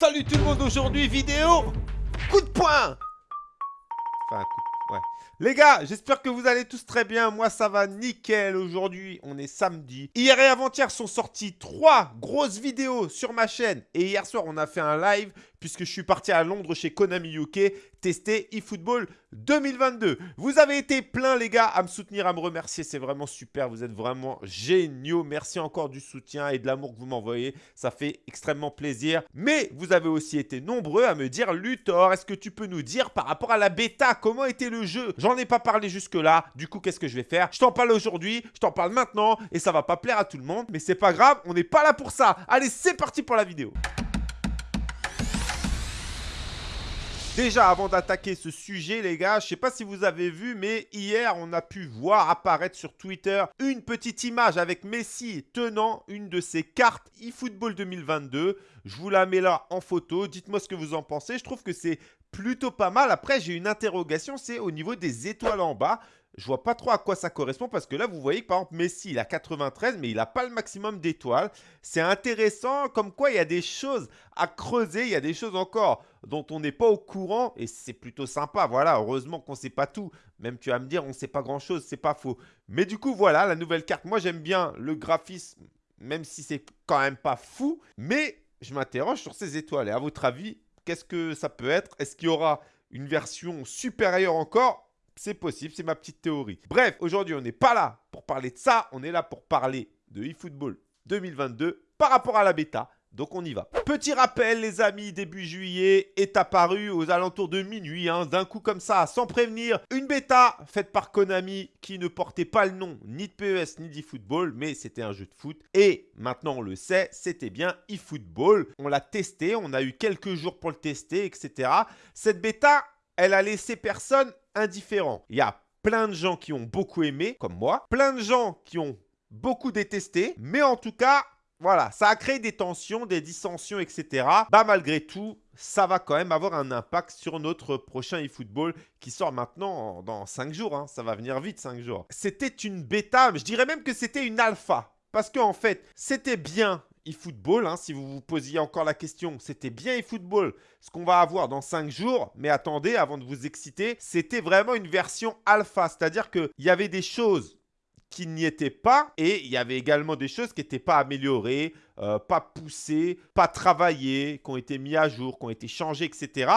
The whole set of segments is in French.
Salut tout le monde, aujourd'hui vidéo coup de poing Enfin, coup de... ouais. Les gars, j'espère que vous allez tous très bien. Moi, ça va nickel. Aujourd'hui, on est samedi. Hier et avant-hier sont sorties trois grosses vidéos sur ma chaîne. Et hier soir, on a fait un live puisque je suis parti à Londres chez Konami UK tester eFootball 2022. Vous avez été plein les gars à me soutenir, à me remercier, c'est vraiment super, vous êtes vraiment géniaux. Merci encore du soutien et de l'amour que vous m'envoyez, ça fait extrêmement plaisir. Mais vous avez aussi été nombreux à me dire Luthor, est-ce que tu peux nous dire par rapport à la bêta, comment était le jeu? J'en ai pas parlé jusque là, du coup qu'est-ce que je vais faire? Je t'en parle aujourd'hui, je t'en parle maintenant et ça va pas plaire à tout le monde, mais c'est pas grave, on n'est pas là pour ça. Allez, c'est parti pour la vidéo. Déjà, avant d'attaquer ce sujet, les gars, je ne sais pas si vous avez vu, mais hier, on a pu voir apparaître sur Twitter une petite image avec Messi tenant une de ses cartes eFootball 2022. Je vous la mets là en photo. Dites-moi ce que vous en pensez. Je trouve que c'est plutôt pas mal. Après, j'ai une interrogation, c'est au niveau des étoiles en bas. Je vois pas trop à quoi ça correspond parce que là, vous voyez que par exemple, Messi, il a 93, mais il n'a pas le maximum d'étoiles. C'est intéressant, comme quoi il y a des choses à creuser, il y a des choses encore dont on n'est pas au courant et c'est plutôt sympa. Voilà, heureusement qu'on ne sait pas tout. Même tu vas me dire, on ne sait pas grand-chose, c'est pas faux. Mais du coup, voilà, la nouvelle carte. Moi, j'aime bien le graphisme, même si c'est quand même pas fou. Mais je m'interroge sur ces étoiles. Et à votre avis, qu'est-ce que ça peut être? Est-ce qu'il y aura une version supérieure encore? C'est possible, c'est ma petite théorie. Bref, aujourd'hui, on n'est pas là pour parler de ça. On est là pour parler de eFootball 2022 par rapport à la bêta. Donc on y va. Petit rappel les amis, début juillet est apparu aux alentours de minuit, hein, d'un coup comme ça, sans prévenir, une bêta faite par Konami qui ne portait pas le nom ni de PES ni d'eFootball, mais c'était un jeu de foot. Et maintenant on le sait, c'était bien eFootball. On l'a testé, on a eu quelques jours pour le tester, etc. Cette bêta, elle a laissé personne indifférent. Il y a plein de gens qui ont beaucoup aimé, comme moi, plein de gens qui ont beaucoup détesté, mais en tout cas, voilà, ça a créé des tensions, des dissensions, etc. Bah malgré tout, ça va quand même avoir un impact sur notre prochain eFootball qui sort maintenant dans 5 jours. Hein. Ça va venir vite 5 jours. C'était une bêta, je dirais même que c'était une alpha. Parce qu'en fait, c'était bien eFootball, hein, si vous vous posiez encore la question, c'était bien eFootball, ce qu'on va avoir dans 5 jours, mais attendez, avant de vous exciter, c'était vraiment une version alpha, c'est-à-dire qu'il y avait des choses qui n'y étaient pas et il y avait également des choses qui n'étaient pas améliorées, euh, pas poussées, pas travaillées, qui ont été mis à jour, qui ont été changées, etc.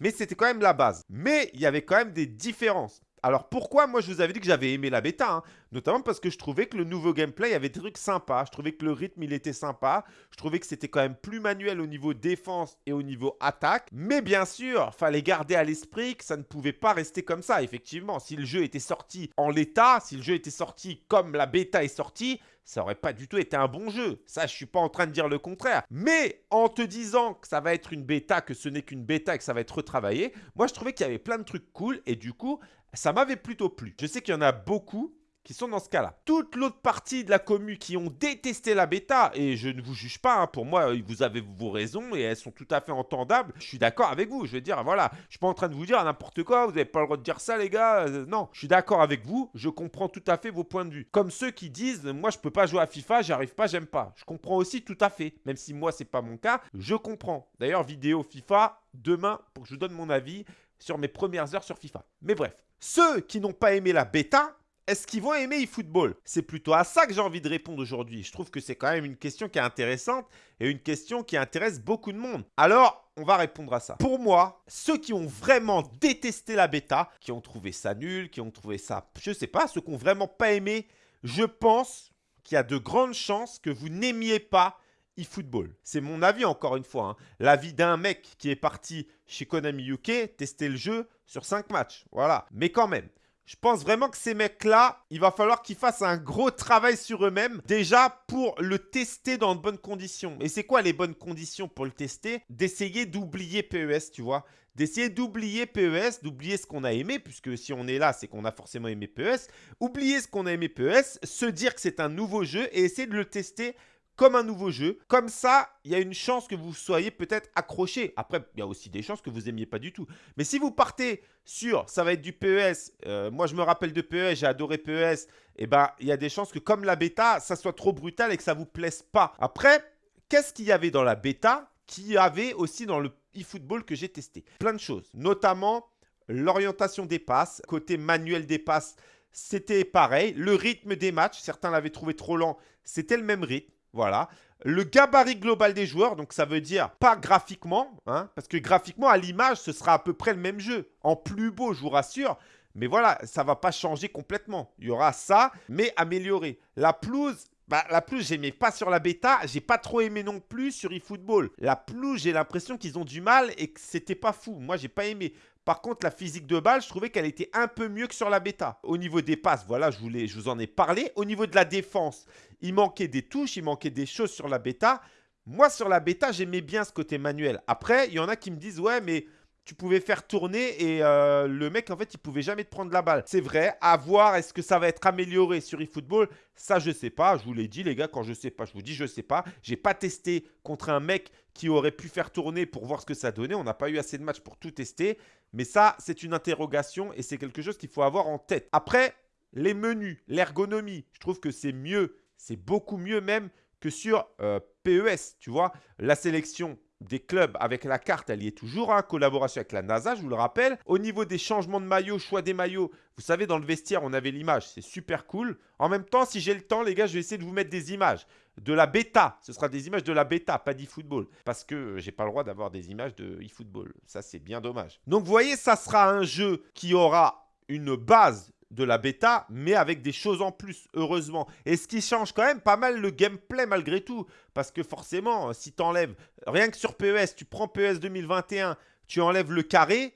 Mais c'était quand même la base. Mais il y avait quand même des différences. Alors pourquoi moi je vous avais dit que j'avais aimé la bêta hein? Notamment parce que je trouvais que le nouveau gameplay avait des trucs sympas. Je trouvais que le rythme il était sympa. Je trouvais que c'était quand même plus manuel au niveau défense et au niveau attaque. Mais bien sûr, fallait garder à l'esprit que ça ne pouvait pas rester comme ça. Effectivement, si le jeu était sorti en l'état, si le jeu était sorti comme la bêta est sortie, ça aurait pas du tout été un bon jeu. Ça, je suis pas en train de dire le contraire. Mais en te disant que ça va être une bêta, que ce n'est qu'une bêta et que ça va être retravaillé, moi je trouvais qu'il y avait plein de trucs cool et du coup, ça m'avait plutôt plu. Je sais qu'il y en a beaucoup qui sont dans ce cas-là. Toute l'autre partie de la commu qui ont détesté la bêta, et je ne vous juge pas, hein, pour moi, vous avez vos raisons et elles sont tout à fait entendables. Je suis d'accord avec vous. Je veux dire, voilà, je suis pas en train de vous dire n'importe quoi, vous n'avez pas le droit de dire ça, les gars. Euh, non, je suis d'accord avec vous. Je comprends tout à fait vos points de vue. Comme ceux qui disent, moi, je peux pas jouer à FIFA, j'arrive pas, j'aime pas. Je comprends aussi tout à fait. Même si moi, c'est pas mon cas, je comprends. D'ailleurs, vidéo FIFA, demain, pour que je vous donne mon avis sur mes premières heures sur FIFA. Mais bref. Ceux qui n'ont pas aimé la bêta, est-ce qu'ils vont aimer eFootball? C'est plutôt à ça que j'ai envie de répondre aujourd'hui. Je trouve que c'est quand même une question qui est intéressante et une question qui intéresse beaucoup de monde. Alors, on va répondre à ça. Pour moi, ceux qui ont vraiment détesté la bêta, qui ont trouvé ça nul, qui ont trouvé ça, je sais pas, ceux qui n'ont vraiment pas aimé, je pense qu'il y a de grandes chances que vous n'aimiez pas eFootball. C'est mon avis encore une fois. Hein. L'avis d'un mec qui est parti chez Konami UK tester le jeu sur 5 matchs. Voilà. Mais quand même, je pense vraiment que ces mecs-là, il va falloir qu'ils fassent un gros travail sur eux-mêmes. Déjà pour le tester dans de bonnes conditions. Et c'est quoi les bonnes conditions pour le tester? D'essayer d'oublier PES, tu vois d'essayer d'oublier PES, d'oublier ce qu'on a aimé, puisque si on est là, c'est qu'on a forcément aimé PES. Oublier ce qu'on a aimé PES, se dire que c'est un nouveau jeu et essayer de le tester comme un nouveau jeu. Comme ça, il y a une chance que vous soyez peut-être accroché. Après, il y a aussi des chances que vous n'aimiez pas du tout. Mais si vous partez sur ça va être du PES, euh, moi je me rappelle de PES, j'ai adoré PES, et eh ben il y a des chances que comme la bêta, ça soit trop brutal et que ça vous plaise pas. Après, qu'est-ce qu'il y avait dans la bêta qui avait aussi dans le eFootball que j'ai testé? Plein de choses, notamment l'orientation des passes, côté manuel des passes, c'était pareil. Le rythme des matchs, certains l'avaient trouvé trop lent, c'était le même rythme. Voilà. Le gabarit global des joueurs, donc ça veut dire pas graphiquement, hein, parce que graphiquement, à l'image, ce sera à peu près le même jeu. En plus beau, je vous rassure. Mais voilà, ça va pas changer complètement. Il y aura ça, mais amélioré. La pelouse, bah, la pelouse, j'aimais pas sur la bêta. J'ai pas trop aimé non plus sur eFootball. La pelouse, j'ai l'impression qu'ils ont du mal et que c'était pas fou. Moi, j'ai pas aimé. Par contre, la physique de balle, je trouvais qu'elle était un peu mieux que sur la bêta. Au niveau des passes, voilà, je, je vous en ai parlé. Au niveau de la défense, il manquait des touches, il manquait des choses sur la bêta. Moi, sur la bêta, j'aimais bien ce côté manuel. Après, il y en a qui me disent, ouais, mais tu pouvais faire tourner et euh, le mec, en fait, il pouvait jamais te prendre la balle. C'est vrai, à voir, est-ce que ça va être amélioré sur eFootball Ça, je sais pas. Je vous l'ai dit, les gars, quand je sais pas, je vous dis, je sais pas. J'ai pas testé contre un mec qui aurait pu faire tourner pour voir ce que ça donnait. On n'a pas eu assez de matchs pour tout tester. Mais ça, c'est une interrogation et c'est quelque chose qu'il faut avoir en tête. Après, les menus, l'ergonomie, je trouve que c'est mieux. C'est beaucoup mieux même que sur euh, PES, tu vois. La sélection, des clubs avec la carte, elle y est toujours, en hein, collaboration avec la NASA, je vous le rappelle. Au niveau des changements de maillots, choix des maillots, vous savez, dans le vestiaire, on avait l'image, c'est super cool. En même temps, si j'ai le temps, les gars, je vais essayer de vous mettre des images de la bêta. Ce sera des images de la bêta, pas d'e-football. Parce que j'ai pas le droit d'avoir des images de e-football. Ça, c'est bien dommage. Donc, vous voyez, ça sera un jeu qui aura une base de la bêta, mais avec des choses en plus, heureusement. Et ce qui change quand même pas mal le gameplay malgré tout. Parce que forcément, si tu enlèves, rien que sur PES, tu prends PES 2021, tu enlèves le carré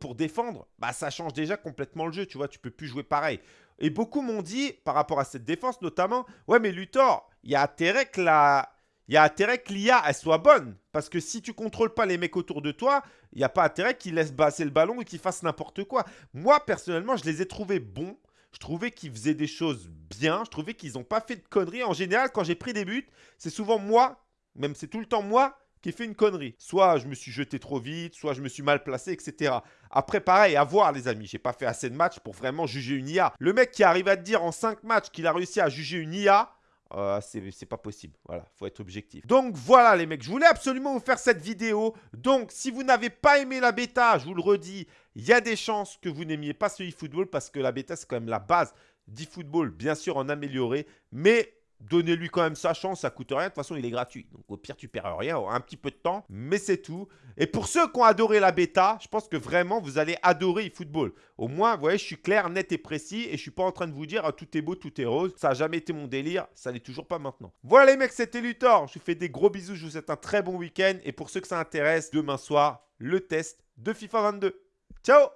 pour défendre, bah ça change déjà complètement le jeu, tu vois, tu peux plus jouer pareil. Et beaucoup m'ont dit, par rapport à cette défense notamment, ouais mais Luthor, il y a intérêt que la, il y a intérêt que l'IA elle soit bonne. Parce que si tu contrôles pas les mecs autour de toi, il n'y a pas intérêt qu'ils laissent passer le ballon ou qu'ils fassent n'importe quoi. Moi, personnellement, je les ai trouvés bons. Je trouvais qu'ils faisaient des choses bien. Je trouvais qu'ils n'ont pas fait de conneries. En général, quand j'ai pris des buts, c'est souvent moi, même c'est tout le temps moi, qui ai fait une connerie. Soit je me suis jeté trop vite, soit je me suis mal placé, etc. Après, pareil, à voir, les amis. J'ai pas fait assez de matchs pour vraiment juger une IA. Le mec qui arrive à te dire en 5 matchs qu'il a réussi à juger une IA, euh, c'est pas possible. Voilà, faut être objectif. Donc voilà les mecs, je voulais absolument vous faire cette vidéo. Donc si vous n'avez pas aimé la bêta, je vous le redis, il y a des chances que vous n'aimiez pas ce e-football parce que la bêta c'est quand même la base d'e-football, bien sûr en améliorer. Mais Donnez-lui quand même sa chance, ça coûte rien. De toute façon, il est gratuit. Donc au pire, tu perds rien, un petit peu de temps, mais c'est tout. Et pour ceux qui ont adoré la bêta, je pense que vraiment, vous allez adorer eFootball. Au moins, vous voyez, je suis clair, net et précis et je ne suis pas en train de vous dire ah, tout est beau, tout est rose. Ça n'a jamais été mon délire, ça n'est toujours pas maintenant. Voilà les mecs, c'était Luthor. Je vous fais des gros bisous, je vous souhaite un très bon week-end. Et pour ceux que ça intéresse, demain soir, le test de FIFA 22. Ciao